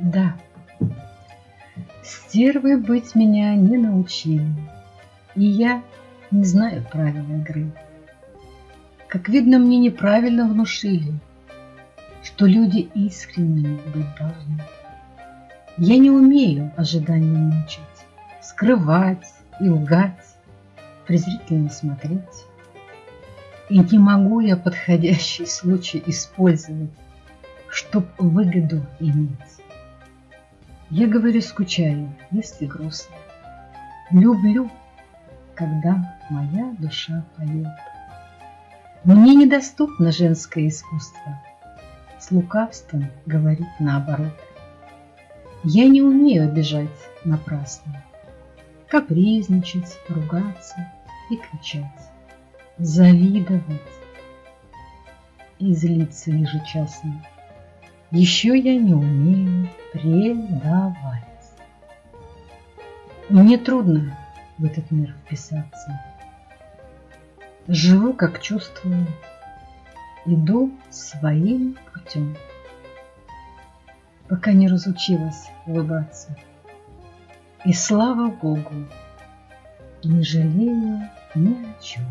Да, стервой быть меня не научили, И я не знаю правил игры. Как видно, мне неправильно внушили, Что люди искренними быть должны. Я не умею ожидания мучить, Скрывать и лгать, презрительно смотреть. И не могу я подходящий случай использовать, Чтоб выгоду иметь. Я говорю, скучаю, если грустно. Люблю, когда моя душа поет. Мне недоступно женское искусство. С лукавством говорит наоборот. Я не умею обижать напрасно, Капризничать, ругаться и кричать, Завидовать и злиться ежечасно. Еще я не умею предавать. Мне трудно в этот мир вписаться. Живу, как чувствую, иду своим путем, пока не разучилась улыбаться. И слава Богу, не жалею ни о чем.